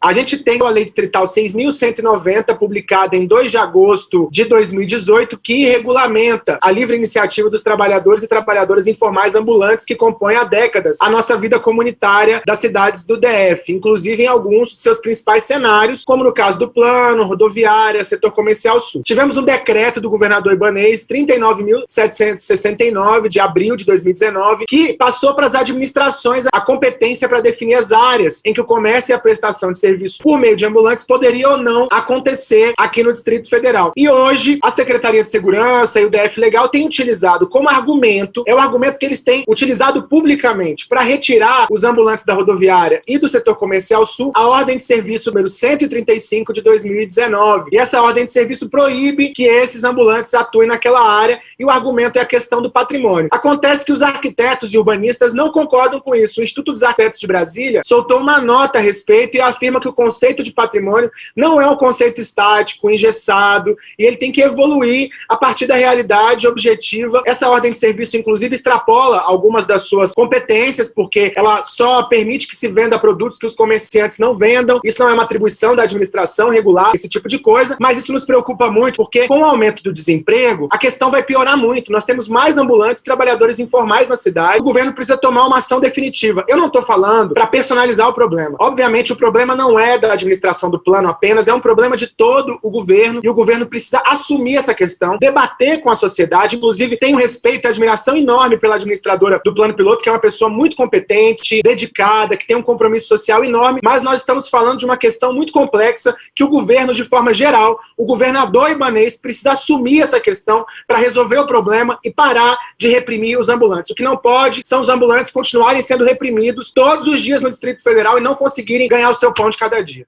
A gente tem a Lei Distrital 6.190, publicada em 2 de agosto de 2018, que regulamenta a livre iniciativa dos trabalhadores e trabalhadoras informais ambulantes que compõem há décadas a nossa vida comunitária das cidades do DF, inclusive em alguns de seus principais cenários, como no caso do plano, rodoviária, setor comercial sul. Tivemos um decreto do governador Ibanês, 39.769, de abril de 2019, que passou para as administrações a competência para definir as áreas em que o comércio e a prestação de serviços por meio de ambulantes poderia ou não acontecer aqui no Distrito Federal. E hoje, a Secretaria de Segurança e o DF Legal têm utilizado como argumento, é o argumento que eles têm utilizado publicamente para retirar os ambulantes da rodoviária e do setor comercial sul, a ordem de serviço número 135 de 2019. E essa ordem de serviço proíbe que esses ambulantes atuem naquela área e o argumento é a questão do patrimônio. Acontece que os arquitetos e urbanistas não concordam com isso. O Instituto dos Arquitetos de Brasília soltou uma nota a respeito e afirma que o conceito de patrimônio não é um conceito estático, engessado, e ele tem que evoluir a partir da realidade objetiva. Essa ordem de serviço, inclusive, extrapola algumas das suas competências, porque ela só permite que se venda produtos que os comerciantes não vendam. Isso não é uma atribuição da administração regular, esse tipo de coisa, mas isso nos preocupa muito, porque com o aumento do desemprego, a questão vai piorar muito. Nós temos mais ambulantes, trabalhadores informais na cidade. O governo precisa tomar uma ação definitiva. Eu não estou falando para personalizar o problema. Obviamente, o problema não não é da administração do plano apenas, é um problema de todo o governo, e o governo precisa assumir essa questão, debater com a sociedade, inclusive tenho respeito e admiração enorme pela administradora do plano piloto, que é uma pessoa muito competente, dedicada, que tem um compromisso social enorme, mas nós estamos falando de uma questão muito complexa, que o governo, de forma geral, o governador ibanês precisa assumir essa questão para resolver o problema e parar de reprimir os ambulantes. O que não pode são os ambulantes continuarem sendo reprimidos todos os dias no Distrito Federal e não conseguirem ganhar o seu pão cada dia.